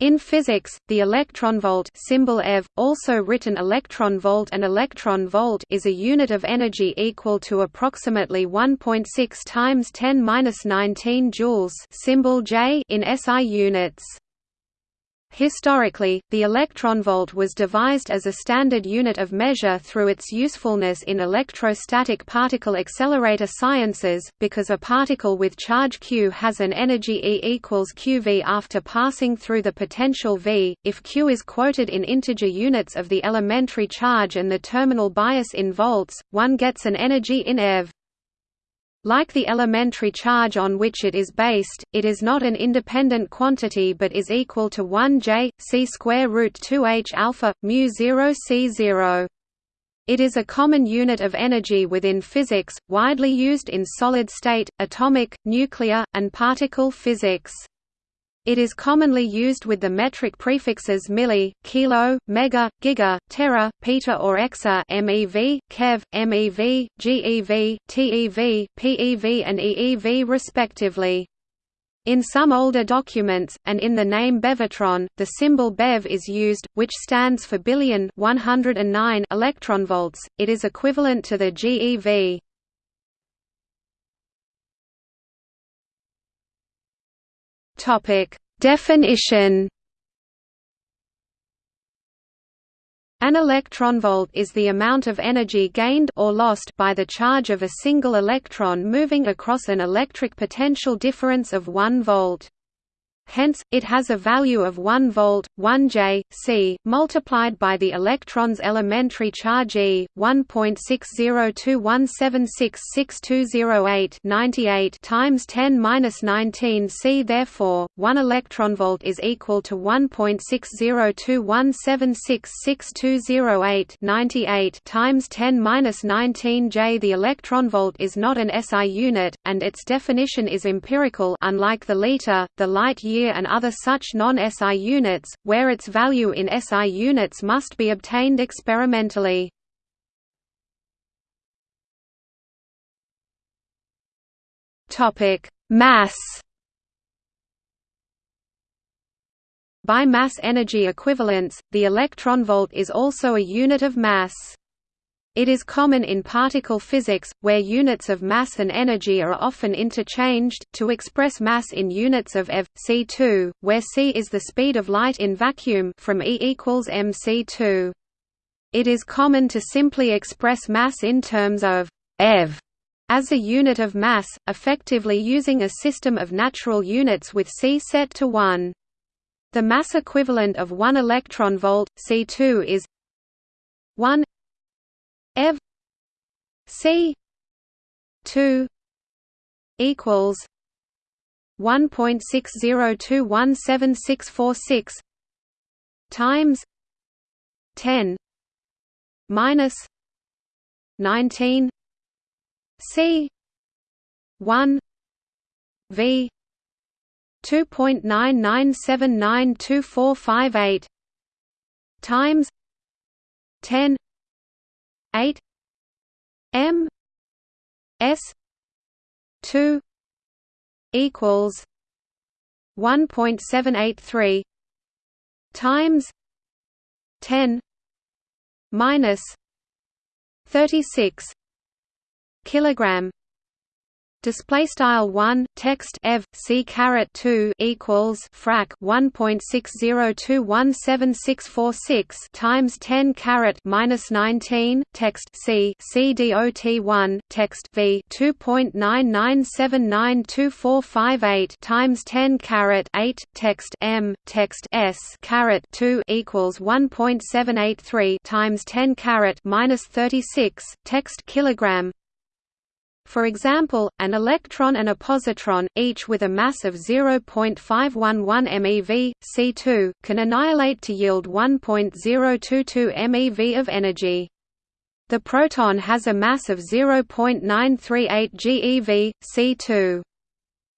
In physics, the electronvolt symbol eV, also written electron volt and electron volt is a unit of energy equal to approximately 1.6 times 10^-19 joules symbol J in SI units. Historically, the electronvolt was devised as a standard unit of measure through its usefulness in electrostatic particle accelerator sciences, because a particle with charge q has an energy E equals qv after passing through the potential v, if q is quoted in integer units of the elementary charge and the terminal bias in volts, one gets an energy in eV. Like the elementary charge on which it is based, it is not an independent quantity but is equal to 1 j c square root 2 h alpha mu 0 c 0. It is a common unit of energy within physics, widely used in solid state, atomic, nuclear, and particle physics. It is commonly used with the metric prefixes milli, kilo, mega, giga, tera, peta or exa MeV, keV, MeV, GeV, TeV, PeV and EeV respectively. In some older documents, and in the name Bevatron, the symbol Bev is used, which stands for billion 109 electronvolts. It is equivalent to the GeV. Topic: Definition. An electronvolt is the amount of energy gained or lost by the charge of a single electron moving across an electric potential difference of 1 volt. Hence, it has a value of 1 volt, 1 J, C, multiplied by the electron's elementary charge E, 1.60217666208 98 times 10^-19 C. Therefore, 1 electronvolt is equal to 1.60217666208 98 times 10^-19 J. The electronvolt is not an SI unit, and its definition is empirical unlike the liter, the light year and other such non-SI units, where its value in SI units must be obtained experimentally. Mass By mass energy equivalence, the electronvolt is also a unit of mass. It is common in particle physics, where units of mass and energy are often interchanged, to express mass in units of eV, c2, where c is the speed of light in vacuum from E equals mc2. It is common to simply express mass in terms of eV as a unit of mass, effectively using a system of natural units with c set to 1. The mass equivalent of 1 electron volt, C2 is 1 ev c 2 equals 1.602176646 times 10 minus 19 c 1 v 2.99792458 times 10 8 M S two equals one point seven eight three times ten minus thirty six kilogram display style 1 text ev c caret 2 equals frac 1.6021766 times 10 caret minus 19 text c c dot 1 text v 2.99792458 times 10 caret 8 text m text s caret 2 equals 1.783 times 10 caret minus 36 text kilogram for example, an electron and a positron, each with a mass of 0.511 MeV, C2, can annihilate to yield 1.022 MeV of energy. The proton has a mass of 0.938 GeV, C2.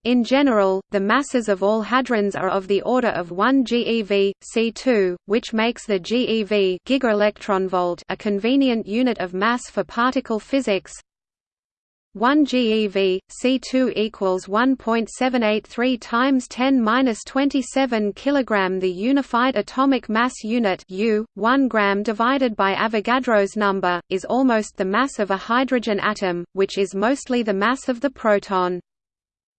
In general, the masses of all hadrons are of the order of 1 GeV, C2, which makes the GeV a convenient unit of mass for particle physics. 1 GeV, C2 equals 1.783 times 10^-27 kg. The unified atomic mass unit U, 1 gram divided by Avogadro's number, is almost the mass of a hydrogen atom, which is mostly the mass of the proton.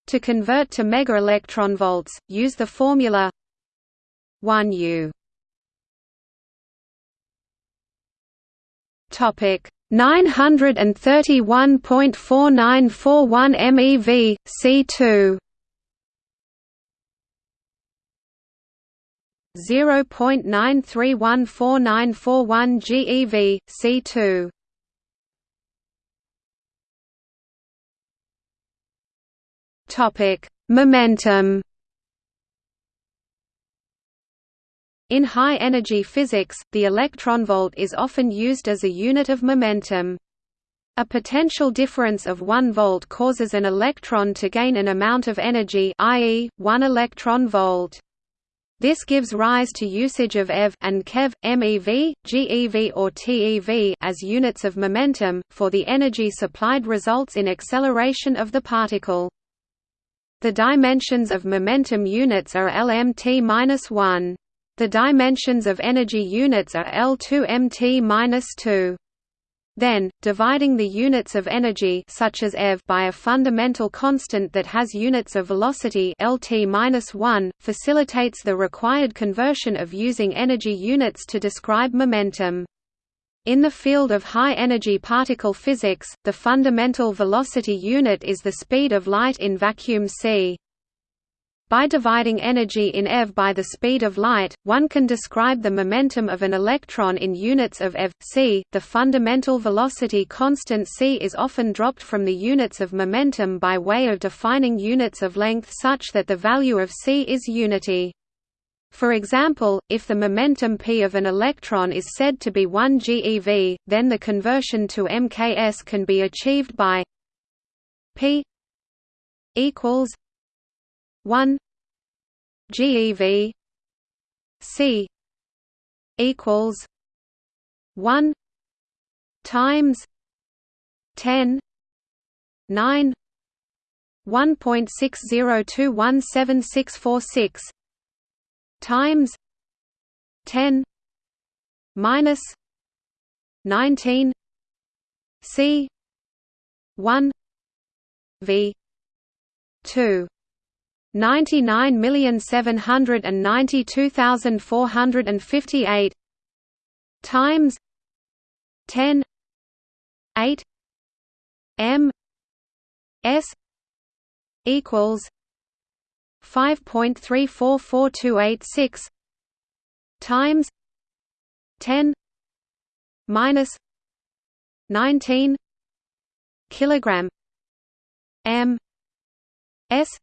To convert to megaelectronvolts, use the formula 1 U. Topic 931.4941 MeV, C2 0.93149141 GeV, C2 Topic: Momentum In high-energy physics, the electronvolt is often used as a unit of momentum. A potential difference of 1 volt causes an electron to gain an amount of energy i.e., 1 electron volt. This gives rise to usage of eV and keV, MeV, GeV or TeV as units of momentum, for the energy supplied results in acceleration of the particle. The dimensions of momentum units are lmt-1. The dimensions of energy units are L2mt-2. Then, dividing the units of energy such as eV by a fundamental constant that has units of velocity Lt-1 facilitates the required conversion of using energy units to describe momentum. In the field of high-energy particle physics, the fundamental velocity unit is the speed of light in vacuum c. By dividing energy in eV by the speed of light, one can describe the momentum of an electron in units of eV. c. The fundamental velocity constant c is often dropped from the units of momentum by way of defining units of length such that the value of c is unity. For example, if the momentum p of an electron is said to be 1 GeV, then the conversion to mks can be achieved by p equals 1 GeV C equals one times ten nine one point six zero two one seven six four six times ten minus nineteen C one V two 99,792,458 times 10 8 m s equals 5.344286 times 10 minus 19 kilogram m s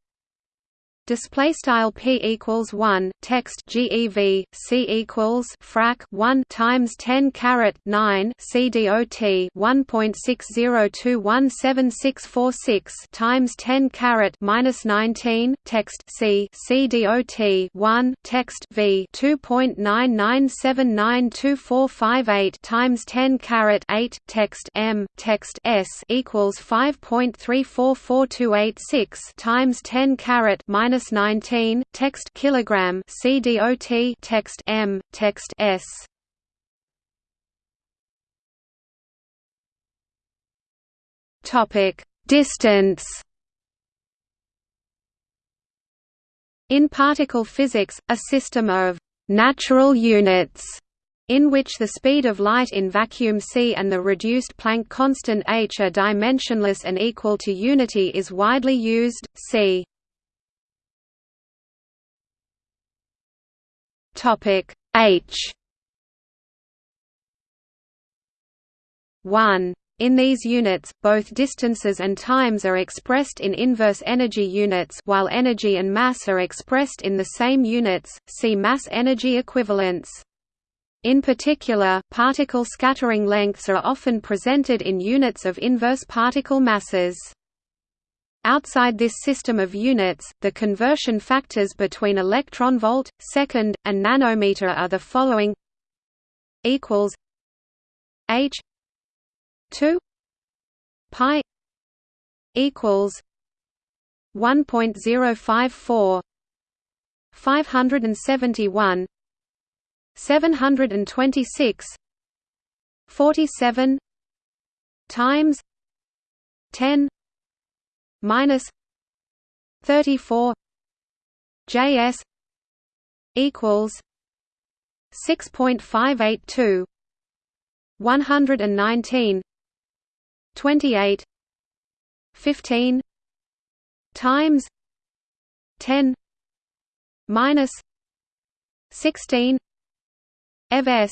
display style p equals 1 text gev c equals frac 1 times 10 caret 9 cdot 1.60217646 times 10 caret minus 19 text c cdot 1 text v 2.99792458 times 10 caret 8 text m text s equals 5.344286 times 10 caret minus minus 19 text kilogram CDOT text M text S topic distance In particle physics, a system of natural units in which the speed of light in vacuum c and the reduced Planck constant h are dimensionless and equal to unity is widely used. See Topic H 1 in these units, both distances and times are expressed in inverse energy units while energy and mass are expressed in the same units, see mass-energy equivalence. In particular, particle scattering lengths are often presented in units of inverse particle masses. Outside this system of units, the conversion factors between electronvolt, second, and nanometer are the following equals H 2 pi equals 1.054 571 726 47 times 10 minus 34 JS equals 6.582 119 28 15 times 10 minus 16 evs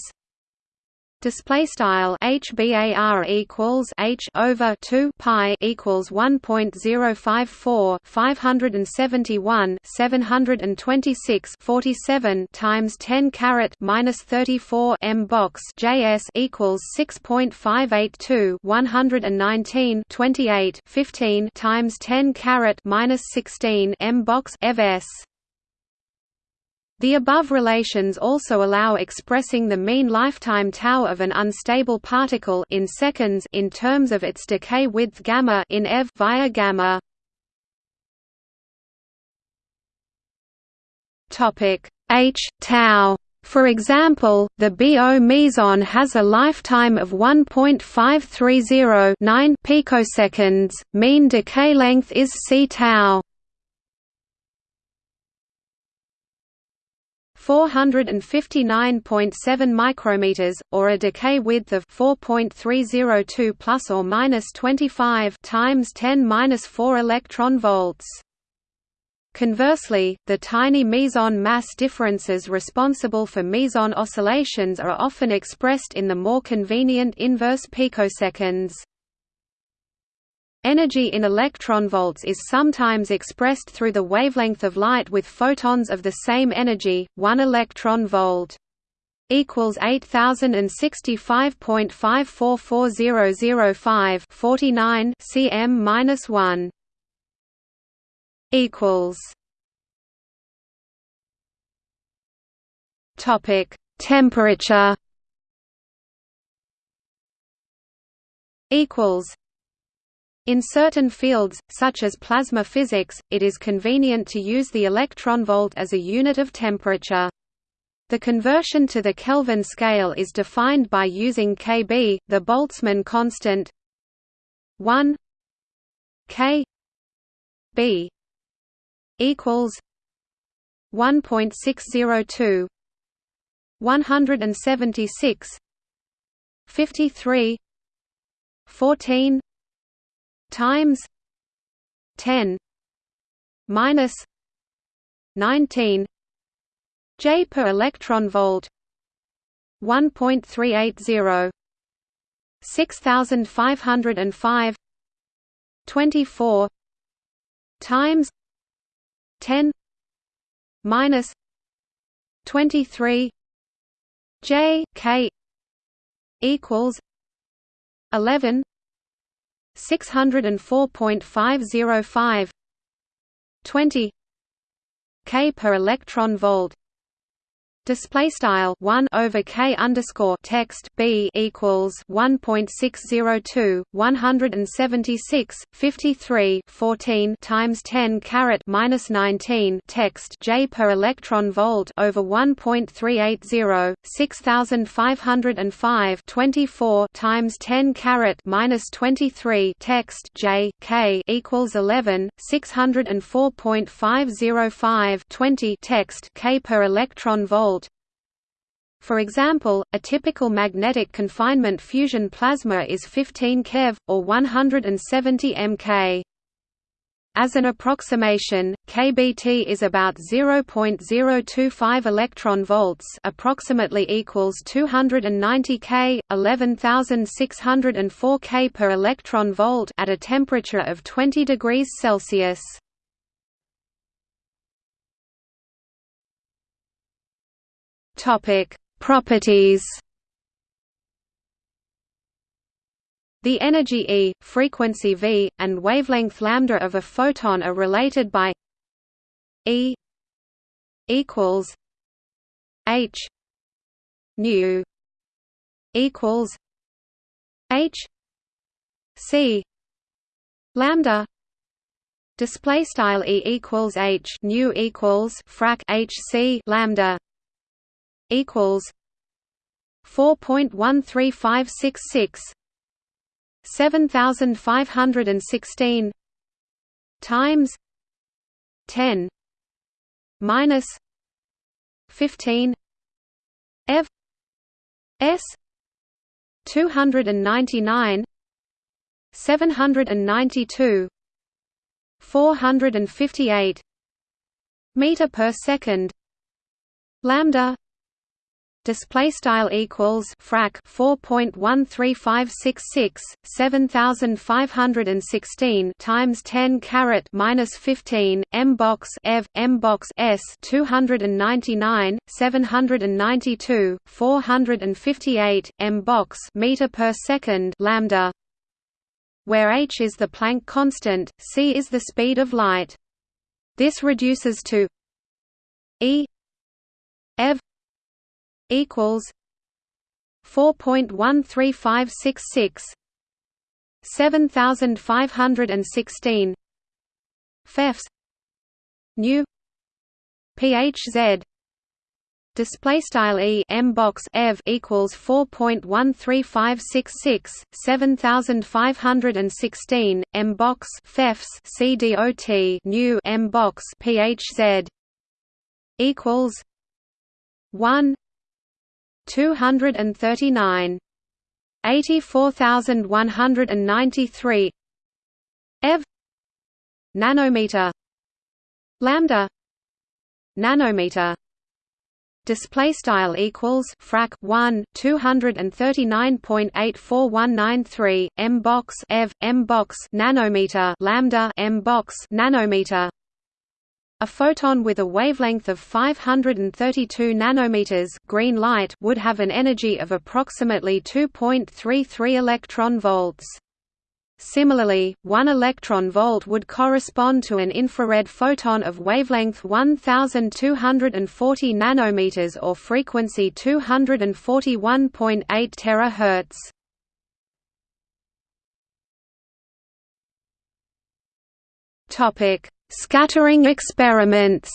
Display style HBAR equals H over two pi equals one point zero five four five hundred and seventy one seven hundred and twenty six forty seven times ten caret minus thirty four M box JS equals six point five eight two one hundred and nineteen twenty eight fifteen times ten caret minus sixteen M box evs the above relations also allow expressing the mean lifetime tau of an unstable particle in seconds in terms of its decay width gamma in eV via gamma. Topic H tau for example, the BO meson has a lifetime of 1.5309 picoseconds, mean decay length is c tau. 459.7 micrometers, or a decay width of 4.302 plus or minus 25 times 10 minus 4 electron volts. Conversely, the tiny meson mass differences responsible for meson oscillations are often expressed in the more convenient inverse picoseconds. Energy in electronvolts is sometimes expressed through the wavelength of light with photons of the same energy, 1 electron volt equals 8065.544005 49 cm minus 1 equals topic temperature equals in certain fields, such as plasma physics, it is convenient to use the electron volt as a unit of temperature. The conversion to the Kelvin scale is defined by using Kb, the Boltzmann constant 1 K B equals 1.602 176 53 14 times 10 minus 19 J per electron volt 1.380 6505 24 times 10 minus 23 J K equals 11 604.505 20 K per electron volt display style 1 over k underscore text b equals 1.602 176 53 14 times 10 caret minus 19 text j per electron volt over 1.380 6505 24 times 10 caret minus 23 text j k equals 11 604.505 20 text k per electron volt for example, a typical magnetic confinement fusion plasma is 15 keV, or 170 mK. As an approximation, kBt is about 0.025 electron volts, approximately equals 290 K, 11604 K per electron volt at a temperature of 20 degrees Celsius. Topic: Properties. The energy E, frequency v, and wavelength lambda of a photon are related by E equals H nu equals H C lambda. Display style e equals h nu equals frac h c lambda equals 4.13566 7516 times 10 minus 15 f s 299 792 458 meter per second lambda display style equals frac 4.13566 7516 times 10 caret minus 15 m box ev m box s 299 792 458 m box meter per second lambda where h is the Planck constant, c is the speed of light. This reduces to e ev equals 4.13566 7516 fefs nu phz display style e m box ev equals 4.13566 7516 m box fefs cdot nu m box phz equals 1 239 84193 ev nanometer lambda nanometer. Display style equals frac 1 239.84193 m box ev m box nanometer lambda m box nanometer a photon with a wavelength of 532 nanometers green light would have an energy of approximately 2.33 electron volts Similarly, one electron volt would correspond to an infrared photon of wavelength 1240 nanometers or frequency 241.8 terahertz. Topic: Scattering experiments.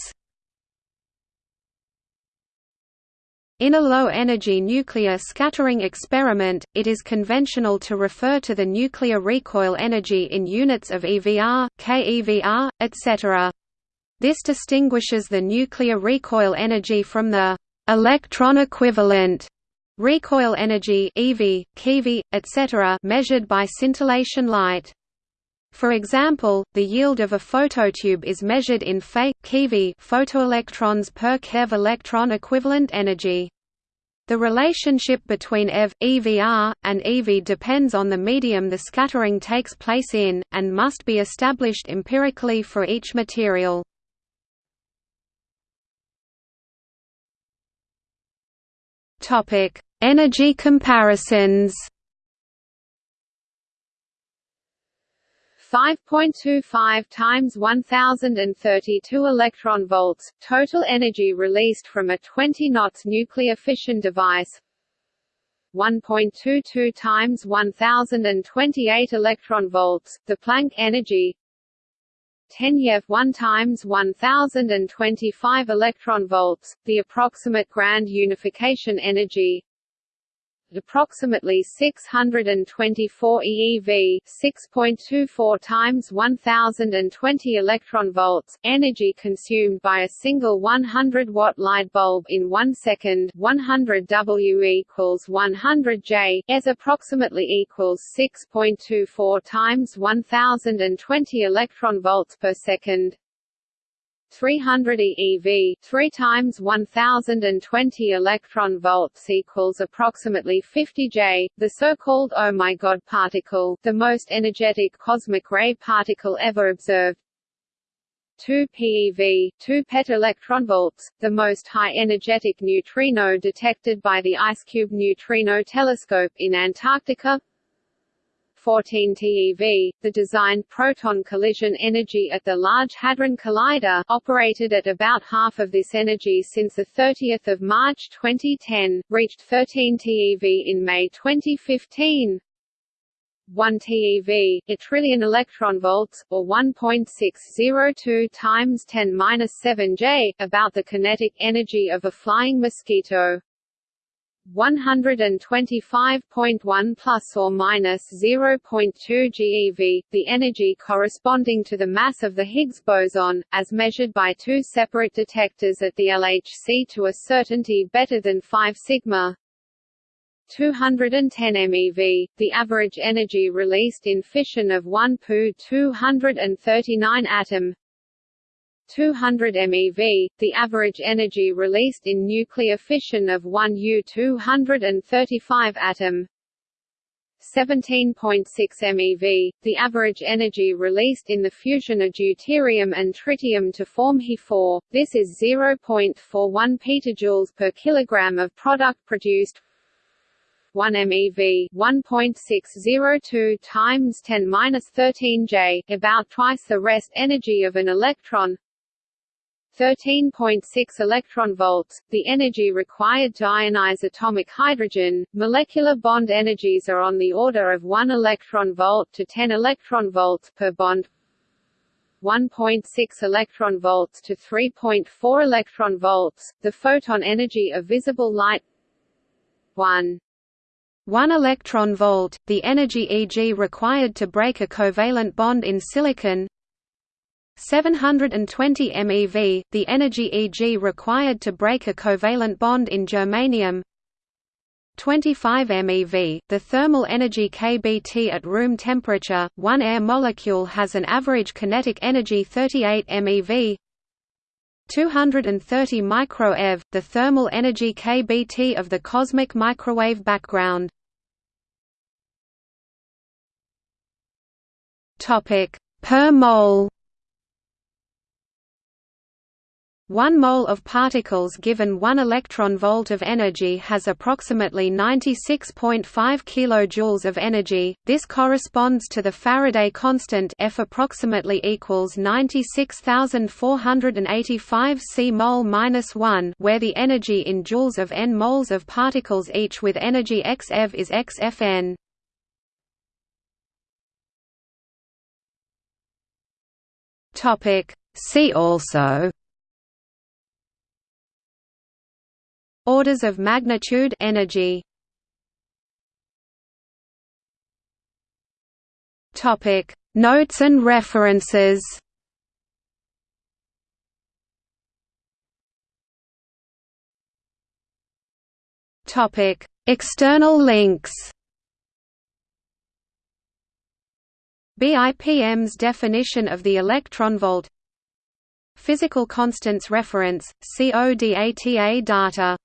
In a low-energy nuclear scattering experiment, it is conventional to refer to the nuclear recoil energy in units of EVR, keVr, etc. This distinguishes the nuclear recoil energy from the electron equivalent recoil energy EV, keV, etc. measured by scintillation light. For example, the yield of a phototube is measured in Fe keV photoelectrons per keV electron equivalent energy. The relationship between EV, EVR, and EV depends on the medium the scattering takes place in, and must be established empirically for each material. Energy comparisons 5.25 times 1032 electron volts total energy released from a 20 knots nuclear fission device. 1.22 times 1028 electron volts the Planck energy. 10 yev 1 times 1025 electron volts the approximate grand unification energy approximately 624 eV, 6.24 times 1020 electron volts, energy consumed by a single 100 watt light bulb in 1 second, 100 W equals 100 J, as approximately equals 6.24 times 1020 electron volts per second. 300 eV 3 times 1020 electron volts equals approximately 50 J, the so-called oh my god particle, the most energetic cosmic ray particle ever observed. 2 PeV, 2 petaelectronvolts, the most high-energetic neutrino detected by the IceCube Neutrino Telescope in Antarctica 14 TeV, the designed proton collision energy at the Large Hadron Collider, operated at about half of this energy since 30 March 2010, reached 13 TeV in May 2015. 1 TeV, a trillion electron volts, or 1.602 times 10^-7 J, about the kinetic energy of a flying mosquito. 125.1 plus or minus 0.2 GeV, the energy corresponding to the mass of the Higgs boson, as measured by two separate detectors at the LHC to a certainty better than 5 sigma. 210 MeV, the average energy released in fission of 1 Pu 239 atom 200 MeV, the average energy released in nuclear fission of 1 U 235 atom. 17.6 MeV, the average energy released in the fusion of deuterium and tritium to form He4, this is 0.41 petajoules per kilogram of product produced. 1 MeV 1.602 times 10^-13 J, about twice the rest energy of an electron 13.6 electron volts, the energy required to ionize atomic hydrogen. Molecular bond energies are on the order of 1 electron volt to 10 electron volts per bond. 1.6 electron volts to 3.4 electron volts. The photon energy of visible light 1 1 electron volt, the energy Eg required to break a covalent bond in silicon 720 MeV, the energy Eg required to break a covalent bond in germanium 25 MeV, the thermal energy kBt at room temperature, one air molecule has an average kinetic energy 38 MeV 230 microeV, the thermal energy kBt of the cosmic microwave background. Per mole. 1 mole of particles given 1 electron volt of energy has approximately 96.5 kilojoules of energy. This corresponds to the Faraday constant F approximately equals 96485 C mole minus 1, where the energy in joules of n moles of particles each with energy x eV is xFn. Topic See also Orders of magnitude energy. Topic Notes and references. Topic External links. BIPM's definition of the electron volt Physical constants reference, CODATA data